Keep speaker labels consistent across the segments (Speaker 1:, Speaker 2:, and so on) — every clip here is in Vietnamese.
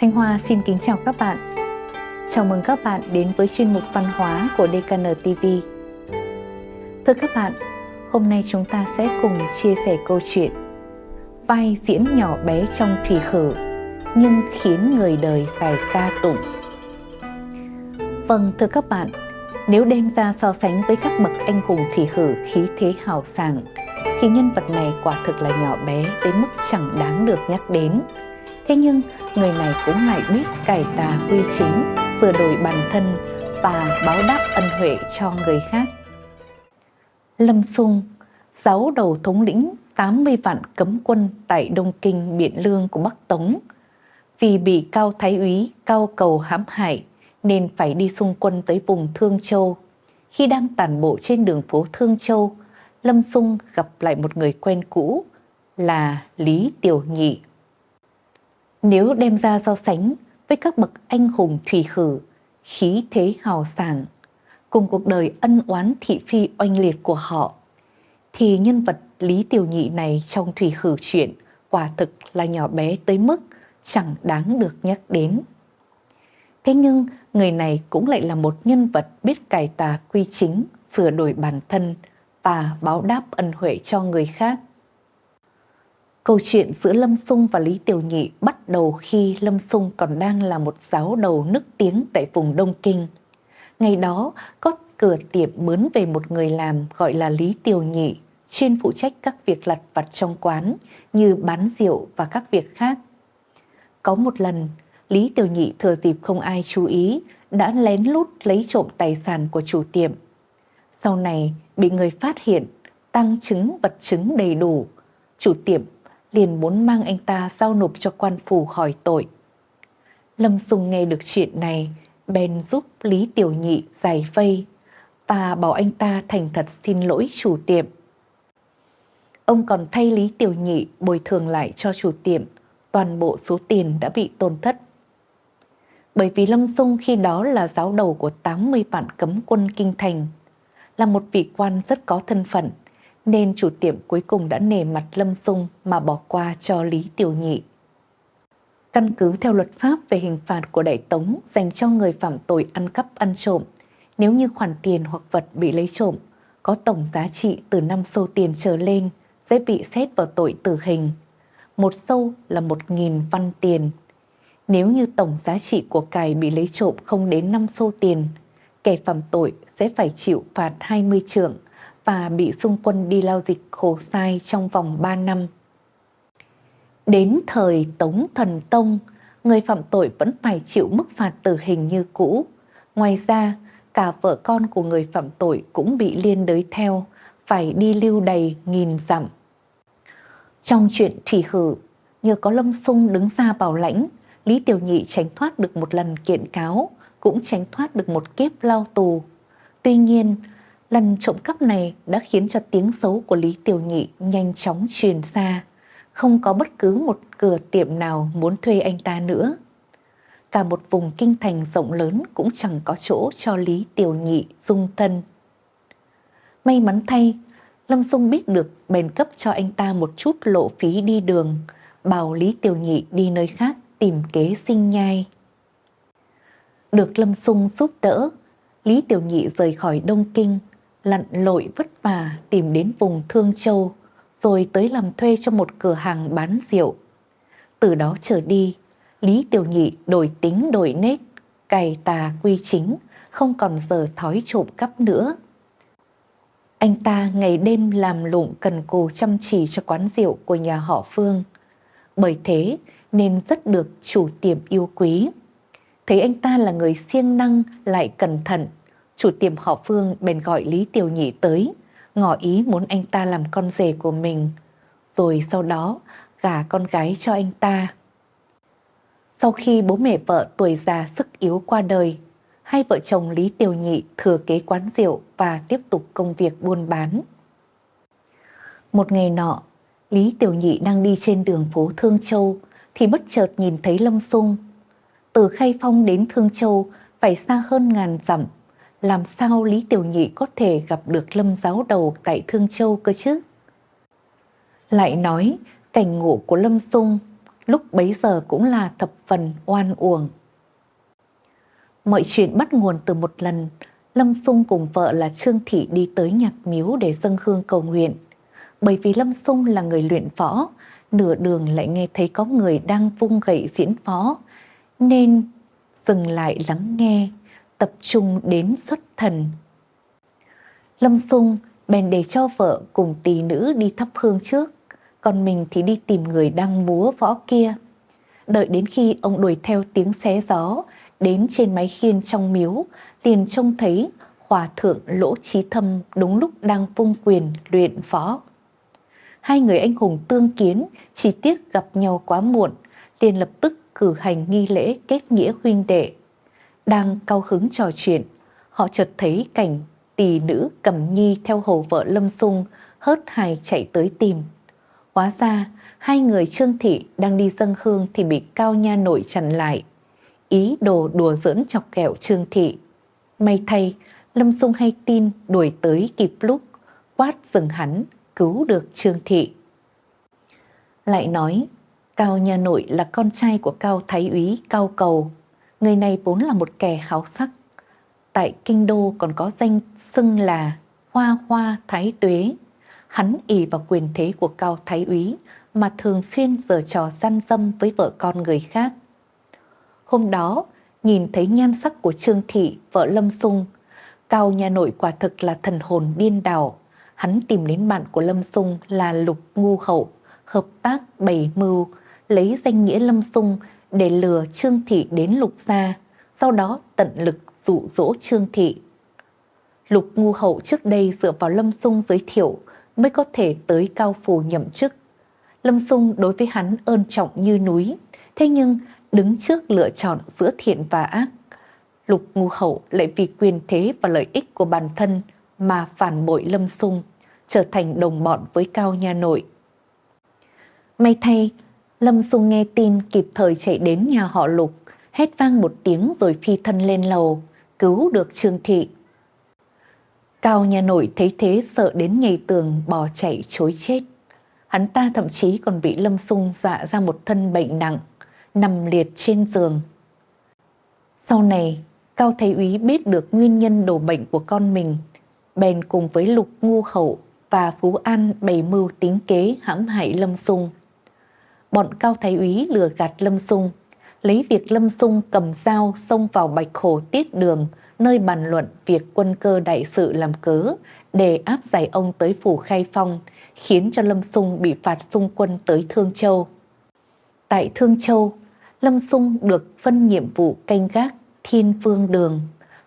Speaker 1: Thanh Hoa xin kính chào các bạn. Chào mừng các bạn đến với chuyên mục văn hóa của DKN TV. Thưa các bạn, hôm nay chúng ta sẽ cùng chia sẻ câu chuyện Vai diễn nhỏ bé trong thủy khử nhưng khiến người đời phải ca tụng. Vâng, thưa các bạn, nếu đem ra so sánh với các bậc anh hùng thủy khử khí thế hào sảng, thì nhân vật này quả thực là nhỏ bé đến mức chẳng đáng được nhắc đến. Thế nhưng, người này cũng lại biết cải tà quy chính, sửa đổi bản thân và báo đáp ân huệ cho người khác. Lâm Sung, giáo đầu thống lĩnh 80 vạn cấm quân tại Đông Kinh Biện Lương của Bắc Tống. Vì bị Cao Thái úy Cao Cầu hãm hại nên phải đi xung quân tới vùng Thương Châu. Khi đang tản bộ trên đường phố Thương Châu, Lâm Sung gặp lại một người quen cũ là Lý Tiểu Nhị. Nếu đem ra so sánh với các bậc anh hùng thủy khử, khí thế hào sảng, cùng cuộc đời ân oán thị phi oanh liệt của họ, thì nhân vật Lý Tiểu Nhị này trong thủy khử chuyện quả thực là nhỏ bé tới mức chẳng đáng được nhắc đến. Thế nhưng người này cũng lại là một nhân vật biết cải tà quy chính, sửa đổi bản thân và báo đáp ân huệ cho người khác. Câu chuyện giữa Lâm Sung và Lý Tiểu Nhị bắt đầu khi Lâm Sung còn đang là một giáo đầu nức tiếng tại vùng Đông Kinh. Ngày đó có cửa tiệm mướn về một người làm gọi là Lý Tiểu Nhị, chuyên phụ trách các việc lặt vặt trong quán như bán rượu và các việc khác. Có một lần, Lý Tiểu Nhị thừa dịp không ai chú ý đã lén lút lấy trộm tài sản của chủ tiệm. Sau này bị người phát hiện, tăng chứng vật chứng đầy đủ, chủ tiệm liền muốn mang anh ta giao nộp cho quan phủ khỏi tội. Lâm Sùng nghe được chuyện này, bèn giúp Lý Tiểu Nhị giải vây và bảo anh ta thành thật xin lỗi chủ tiệm. Ông còn thay Lý Tiểu Nhị bồi thường lại cho chủ tiệm toàn bộ số tiền đã bị tổn thất. Bởi vì Lâm Sung khi đó là giáo đầu của 80 vạn cấm quân kinh thành, là một vị quan rất có thân phận, nên chủ tiệm cuối cùng đã nề mặt Lâm Dung mà bỏ qua cho Lý Tiểu Nhị. Căn cứ theo luật pháp về hình phạt của Đại Tống dành cho người phạm tội ăn cắp ăn trộm, nếu như khoản tiền hoặc vật bị lấy trộm có tổng giá trị từ 5 sâu tiền trở lên sẽ bị xét vào tội tử hình. Một sâu là một nghìn văn tiền. Nếu như tổng giá trị của cải bị lấy trộm không đến 5 sâu tiền, kẻ phạm tội sẽ phải chịu phạt 20 trượng và bị xung quân đi lao dịch khổ sai trong vòng 3 năm. Đến thời Tống Thần Tông, người phạm tội vẫn phải chịu mức phạt tử hình như cũ. Ngoài ra, cả vợ con của người phạm tội cũng bị liên đới theo, phải đi lưu đầy nghìn dặm. Trong chuyện Thủy Hử, nhờ có Lâm Sung đứng ra bảo lãnh, Lý Tiểu Nhị tránh thoát được một lần kiện cáo, cũng tránh thoát được một kiếp lao tù. Tuy nhiên, lần trộm cắp này đã khiến cho tiếng xấu của Lý Tiểu Nhị nhanh chóng truyền xa. Không có bất cứ một cửa tiệm nào muốn thuê anh ta nữa. Cả một vùng kinh thành rộng lớn cũng chẳng có chỗ cho Lý Tiểu Nhị dung thân. May mắn thay, Lâm Dung biết được bèn cấp cho anh ta một chút lộ phí đi đường, bảo Lý Tiểu Nhị đi nơi khác tìm kế sinh nhai. Được Lâm Sung giúp đỡ, Lý Tiểu Nhị rời khỏi Đông Kinh, lặn lội vất vả tìm đến vùng Thương Châu, rồi tới làm thuê cho một cửa hàng bán rượu. Từ đó trở đi, Lý Tiểu Nhị đổi tính đổi nết, cày tà quy chính, không còn giờ thói trộm cắp nữa. Anh ta ngày đêm làm lụng cần cù chăm chỉ cho quán rượu của nhà họ Phương. Bởi thế nên rất được chủ tiệm yêu quý. Thấy anh ta là người siêng năng lại cẩn thận, chủ tiệm họ Phương bèn gọi Lý Tiểu Nhị tới, ngỏ ý muốn anh ta làm con rể của mình, rồi sau đó gả con gái cho anh ta. Sau khi bố mẹ vợ tuổi già sức yếu qua đời, hai vợ chồng Lý Tiểu Nhị thừa kế quán rượu và tiếp tục công việc buôn bán. Một ngày nọ, Lý Tiểu Nhị đang đi trên đường phố Thương Châu thì bất chợt nhìn thấy Lâm Sung. Từ khai Phong đến Thương Châu phải xa hơn ngàn dặm, làm sao Lý Tiểu Nhị có thể gặp được Lâm giáo đầu tại Thương Châu cơ chứ? Lại nói, cảnh ngộ của Lâm Sung lúc bấy giờ cũng là thập phần oan uổng. Mọi chuyện bắt nguồn từ một lần, Lâm Sung cùng vợ là Trương Thị đi tới nhạc miếu để dâng hương cầu nguyện. Bởi vì Lâm Sung là người luyện võ, nửa đường lại nghe thấy có người đang vung gậy diễn võ, nên dừng lại lắng nghe, tập trung đến xuất thần. Lâm Sung bèn để cho vợ cùng tỷ nữ đi thắp hương trước, còn mình thì đi tìm người đang múa võ kia. Đợi đến khi ông đuổi theo tiếng xé gió, đến trên máy khiên trong miếu, liền trông thấy hòa thượng lỗ trí thâm đúng lúc đang vung quyền luyện võ. Hai người anh hùng tương kiến, chỉ tiếc gặp nhau quá muộn, liền lập tức cử hành nghi lễ kết nghĩa huynh đệ. Đang cao hứng trò chuyện, họ chợt thấy cảnh tỷ nữ cầm nhi theo hầu vợ Lâm Sung hớt hài chạy tới tìm. Hóa ra, hai người Trương Thị đang đi dâng hương thì bị Cao Nha Nội chặn lại. Ý đồ đùa giỡn chọc kẹo Trương Thị. May thay, Lâm Sung hay tin đuổi tới kịp lúc, quát dừng hắn, cứu được Trương Thị. Lại nói, Cao Nha Nội là con trai của Cao Thái úy Cao Cầu. Người này vốn là một kẻ háo sắc. Tại Kinh Đô còn có danh xưng là Hoa Hoa Thái Tuế. Hắn ỉ vào quyền thế của Cao Thái úy mà thường xuyên giở trò gian dâm với vợ con người khác. Hôm đó, nhìn thấy nhan sắc của Trương Thị, vợ Lâm Sung, Cao nhà nội quả thực là thần hồn điên đảo. Hắn tìm đến bạn của Lâm Sung là Lục Ngu Hậu, hợp tác bày mưu, lấy danh nghĩa Lâm Sung để lừa Trương Thị đến Lục gia, sau đó tận lực dụ dỗ Trương Thị. Lục Ngu Hậu trước đây dựa vào Lâm Sung giới thiệu mới có thể tới cao phủ nhậm chức. Lâm Sung đối với hắn ơn trọng như núi, thế nhưng đứng trước lựa chọn giữa thiện và ác. Lục Ngu Hậu lại vì quyền thế và lợi ích của bản thân mà phản bội Lâm Sung, trở thành đồng bọn với Cao Nha Nội. May thay, Lâm Sung nghe tin kịp thời chạy đến nhà họ Lục, hét vang một tiếng rồi phi thân lên lầu, cứu được Trương Thị. Cao nhà Nội thấy thế sợ đến nhảy tường bỏ chạy chối chết. Hắn ta thậm chí còn bị Lâm Sung dọa ra một thân bệnh nặng, nằm liệt trên giường. Sau này, Cao Thái Úy biết được nguyên nhân đổ bệnh của con mình, bèn cùng với Lục Ngu Khẩu và Phú An bày mưu tính kế hãm hại Lâm Sung. Bọn Cao Thái Úy lừa gạt Lâm Sung, lấy việc Lâm Sung cầm dao xông vào Bạch Hồ tiết đường, nơi bàn luận việc quân cơ đại sự làm cớ để áp giải ông tới phủ Khai Phong, khiến cho Lâm Sung bị phạt xung quân tới Thương Châu. Tại Thương Châu, Lâm Sung được phân nhiệm vụ canh gác Thiên phương Đường,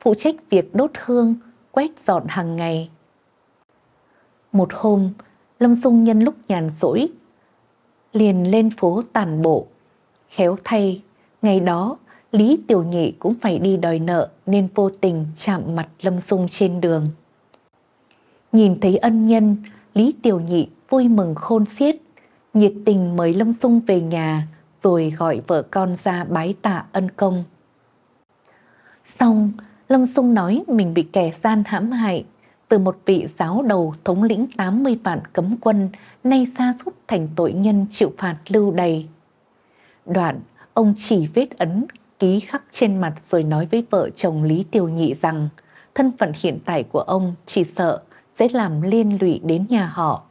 Speaker 1: phụ trách việc đốt hương, quét dọn hàng ngày. Một hôm, Lâm Sung nhân lúc nhàn rỗi, liền lên phố tàn bộ. Khéo thay, ngày đó Lý Tiểu Nhị cũng phải đi đòi nợ nên vô tình chạm mặt Lâm Dung trên đường. Nhìn thấy ân nhân, Lý Tiểu Nhị vui mừng khôn xiết, nhiệt tình mời Lâm Dung về nhà rồi gọi vợ con ra bái tạ ân công. Xong, Lâm Sung nói mình bị kẻ gian hãm hại từ một vị giáo đầu thống lĩnh 80 vạn cấm quân nay xa sút thành tội nhân chịu phạt lưu đầy. Đoạn, ông chỉ vết ấn ký khắc trên mặt rồi nói với vợ chồng Lý Tiêu Nhị rằng thân phận hiện tại của ông chỉ sợ sẽ làm liên lụy đến nhà họ.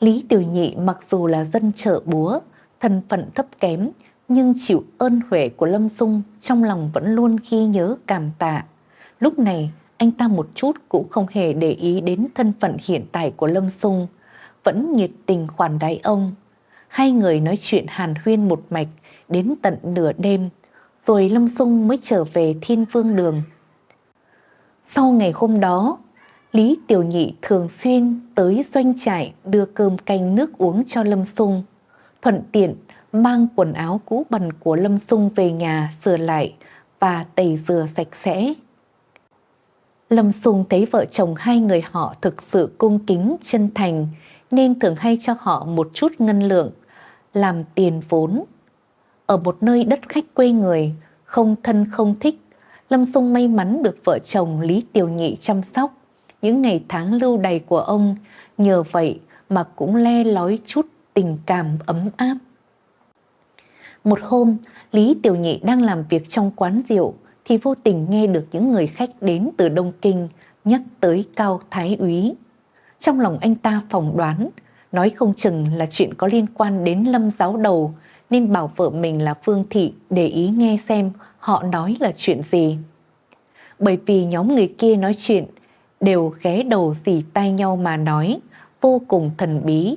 Speaker 1: Lý Tiểu Nhị mặc dù là dân chợ búa, thân phận thấp kém nhưng chịu ơn huệ của Lâm Dung trong lòng vẫn luôn ghi nhớ cảm tạ. Lúc này, anh ta một chút cũng không hề để ý đến thân phận hiện tại của Lâm Sung vẫn nhiệt tình khoản đái ông. Hai người nói chuyện hàn huyên một mạch đến tận nửa đêm, rồi Lâm Sung mới trở về Thiên Vương Đường. Sau ngày hôm đó, Lý Tiểu Nhị thường xuyên tới doanh trại đưa cơm canh nước uống cho Lâm Sung, thuận tiện mang quần áo cũ bẩn của Lâm Sung về nhà sửa lại và tẩy rửa sạch sẽ. Lâm Sung thấy vợ chồng hai người họ thực sự cung kính, chân thành nên thường hay cho họ một chút ngân lượng, làm tiền vốn. Ở một nơi đất khách quê người, không thân không thích, Lâm Sung may mắn được vợ chồng Lý Tiểu Nhị chăm sóc. Những ngày tháng lưu đầy của ông nhờ vậy mà cũng le lói chút tình cảm ấm áp. Một hôm, Lý Tiểu Nhị đang làm việc trong quán rượu thì vô tình nghe được những người khách đến từ Đông Kinh nhắc tới Cao Thái Úy. Trong lòng anh ta phỏng đoán, nói không chừng là chuyện có liên quan đến lâm giáo đầu nên bảo vợ mình là Phương Thị để ý nghe xem họ nói là chuyện gì. Bởi vì nhóm người kia nói chuyện đều ghé đầu dì tay nhau mà nói, vô cùng thần bí,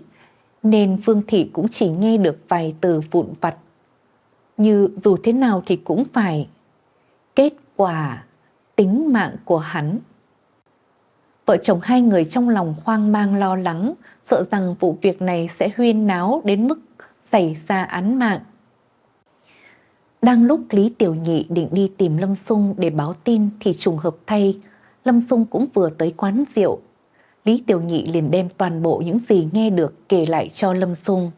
Speaker 1: nên Phương Thị cũng chỉ nghe được vài từ vụn vặt. Như dù thế nào thì cũng phải kết quả tính mạng của hắn. Vợ chồng hai người trong lòng hoang mang lo lắng, sợ rằng vụ việc này sẽ huyên náo đến mức xảy ra án mạng. Đang lúc Lý Tiểu Nhị định đi tìm Lâm Sung để báo tin thì trùng hợp thay, Lâm Sung cũng vừa tới quán rượu. Lý Tiểu Nhị liền đem toàn bộ những gì nghe được kể lại cho Lâm Sung.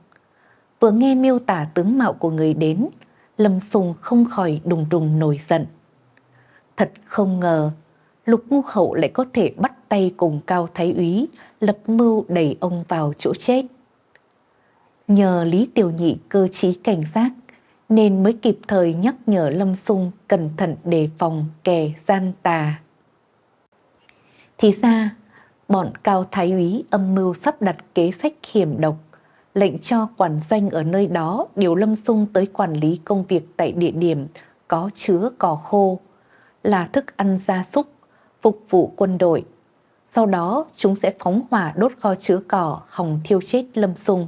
Speaker 1: Vừa nghe miêu tả tướng mạo của người đến, Lâm Sung không khỏi đùng đùng nổi giận. Thật không ngờ, Lục Ngu Hậu lại có thể bắt tay cùng Cao Thái Úy lập mưu đẩy ông vào chỗ chết. Nhờ Lý Tiểu Nhị cơ trí cảnh giác nên mới kịp thời nhắc nhở Lâm Sung cẩn thận đề phòng kẻ gian tà. Thì ra, bọn Cao Thái úy âm mưu sắp đặt kế sách hiểm độc, lệnh cho quản doanh ở nơi đó điều Lâm Sung tới quản lý công việc tại địa điểm có chứa cỏ khô, là thức ăn gia súc, phục vụ quân đội. Sau đó chúng sẽ phóng hỏa đốt kho chứa cỏ hòng thiêu chết Lâm Sung.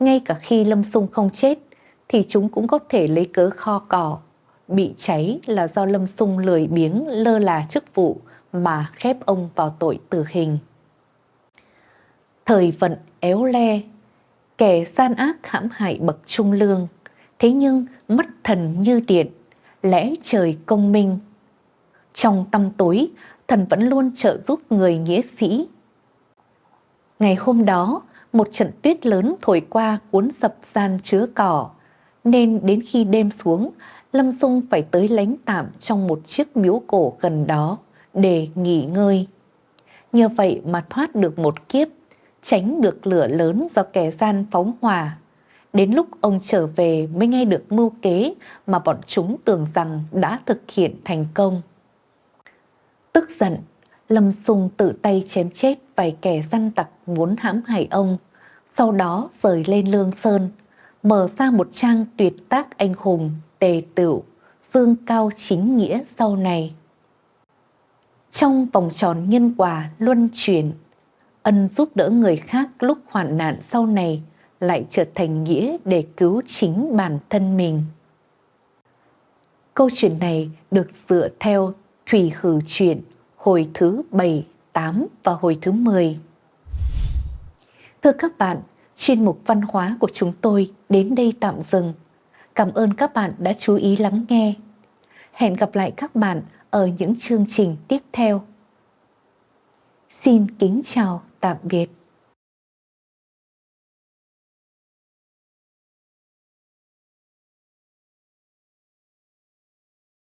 Speaker 1: Ngay cả khi Lâm Sung không chết, thì chúng cũng có thể lấy cớ kho cỏ. Bị cháy là do Lâm Sung lười biếng lơ là chức vụ mà khép ông vào tội tử hình. Thời vận éo le, kẻ gian ác hãm hại bậc trung lương, thế nhưng mất thần như điện, lẽ trời công minh. Trong tâm tối, thần vẫn luôn trợ giúp người nghĩa sĩ. Ngày hôm đó, một trận tuyết lớn thổi qua cuốn sập gian chứa cỏ, nên đến khi đêm xuống, Lâm Dung phải tới lánh tạm trong một chiếc miếu cổ gần đó để nghỉ ngơi. Nhờ vậy mà thoát được một kiếp, tránh được lửa lớn do kẻ gian phóng hỏa. Đến lúc ông trở về mới nghe được mưu kế mà bọn chúng tưởng rằng đã thực hiện thành công. Tức giận, Lâm Sung tự tay chém chết vài kẻ săn tặc muốn hãm hại ông, sau đó rời lên Lương Sơn, mở ra một trang tuyệt tác anh hùng, tề tựu, dương cao chính nghĩa sau này. Trong vòng tròn nhân quả luân chuyển, ân giúp đỡ người khác lúc hoạn nạn sau này lại trở thành nghĩa để cứu chính bản thân mình. Câu chuyện này được dựa theo Thủy Hử Chuyện hồi thứ 7, 8 và hồi thứ 10. Thưa các bạn, chuyên mục văn hóa của chúng tôi đến đây tạm dừng. Cảm ơn các bạn đã chú ý lắng nghe. Hẹn gặp lại các bạn ở những chương trình tiếp theo. Xin kính chào, tạm biệt.